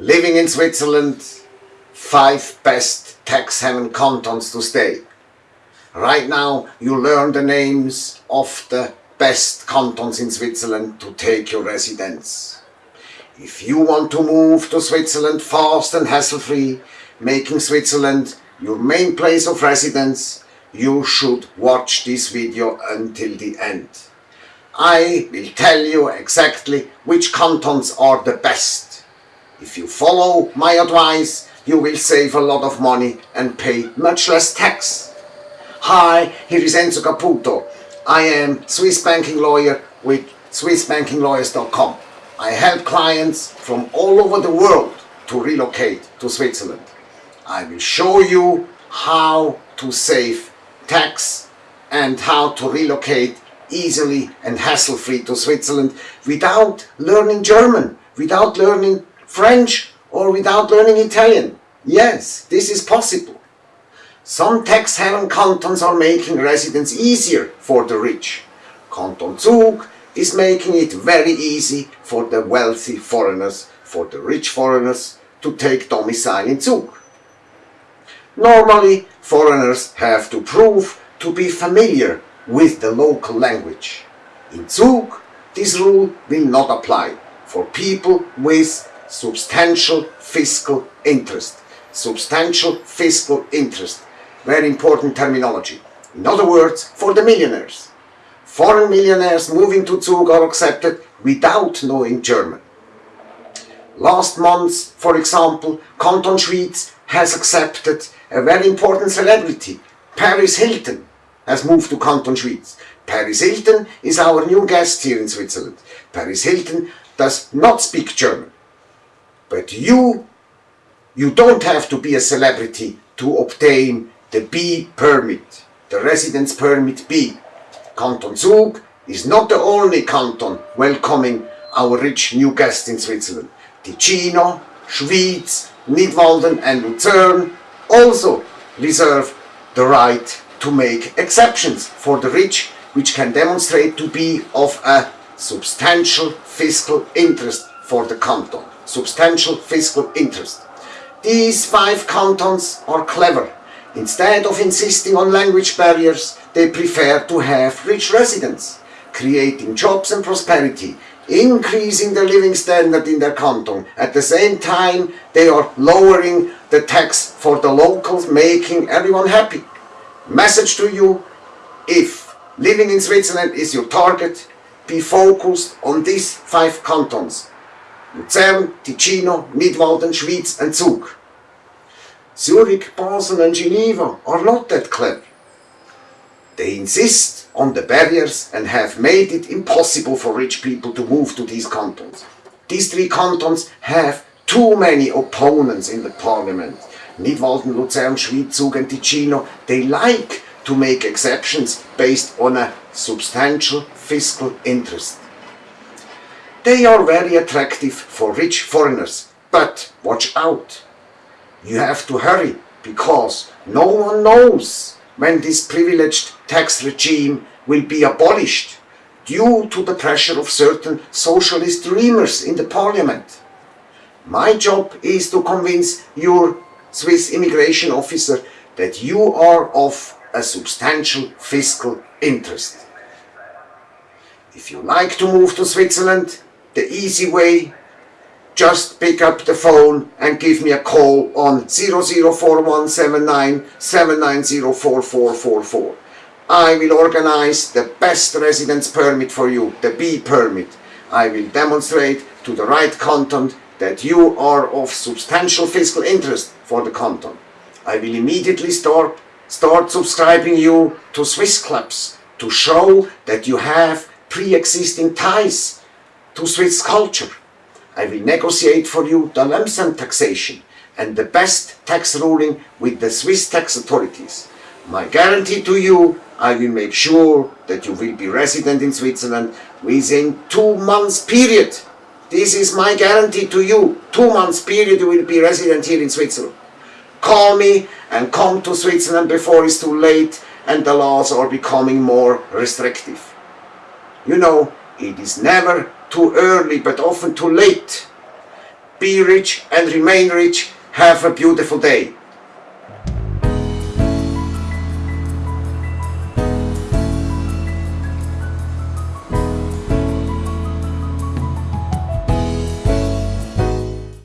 Living in Switzerland, five best tax haven cantons to stay. Right now you learn the names of the best cantons in Switzerland to take your residence. If you want to move to Switzerland fast and hassle-free, making Switzerland your main place of residence, you should watch this video until the end. I will tell you exactly which cantons are the best. If you follow my advice, you will save a lot of money and pay much less tax. Hi, here is Enzo Caputo. I am Swiss banking lawyer with SwissBankingLawyers.com. I help clients from all over the world to relocate to Switzerland. I will show you how to save tax and how to relocate easily and hassle-free to Switzerland without learning German, without learning French or without learning Italian. Yes, this is possible. Some tax haven cantons are making residence easier for the rich. Canton Zug is making it very easy for the wealthy foreigners, for the rich foreigners to take domicile in Zug. Normally, foreigners have to prove to be familiar with the local language. In Zug, this rule will not apply for people with substantial fiscal interest. Substantial fiscal interest. Very important terminology. In other words, for the millionaires. Foreign millionaires moving to Zug are accepted without knowing German. Last month, for example, Canton Schwyz has accepted a very important celebrity, Paris Hilton, has moved to Canton Schwyz. Paris Hilton is our new guest here in Switzerland. Paris Hilton does not speak German. But you, you don't have to be a celebrity to obtain the B permit, the residence permit B. Canton Zug is not the only canton welcoming our rich new guest in Switzerland. Ticino, Schwyz, Nidwalden and Lucerne also reserve the right to make exceptions for the rich which can demonstrate to be of a substantial fiscal interest for the canton. Substantial fiscal interest. These five cantons are clever. Instead of insisting on language barriers, they prefer to have rich residents, creating jobs and prosperity, increasing the living standard in their canton. At the same time, they are lowering the tax for the locals, making everyone happy. Message to you, if living in Switzerland is your target, be focused on these five cantons. Luzern, Ticino, Nidwalden, Schwyz and Zug. Zurich, Basel and Geneva are not that clever. They insist on the barriers and have made it impossible for rich people to move to these cantons. These three cantons have too many opponents in the parliament. Nidwalden, Luzern, Schwyz, Zug and Ticino, they like to make exceptions based on a substantial fiscal interest. They are very attractive for rich foreigners, but watch out. You have to hurry, because no one knows when this privileged tax regime will be abolished due to the pressure of certain socialist dreamers in the parliament. My job is to convince your Swiss immigration officer that you are of a substantial fiscal interest. If you like to move to Switzerland, the easy way, just pick up the phone and give me a call on 004179 I will organize the best residence permit for you, the B permit. I will demonstrate to the right canton that you are of substantial fiscal interest for the canton. I will immediately start, start subscribing you to Swiss clubs to show that you have pre-existing ties to Swiss culture. I will negotiate for you the lump sum taxation and the best tax ruling with the Swiss tax authorities. My guarantee to you, I will make sure that you will be resident in Switzerland within two months period this is my guarantee to you. Two months period you will be resident here in Switzerland. Call me and come to Switzerland before it's too late and the laws are becoming more restrictive. You know, it is never too early but often too late. Be rich and remain rich. Have a beautiful day.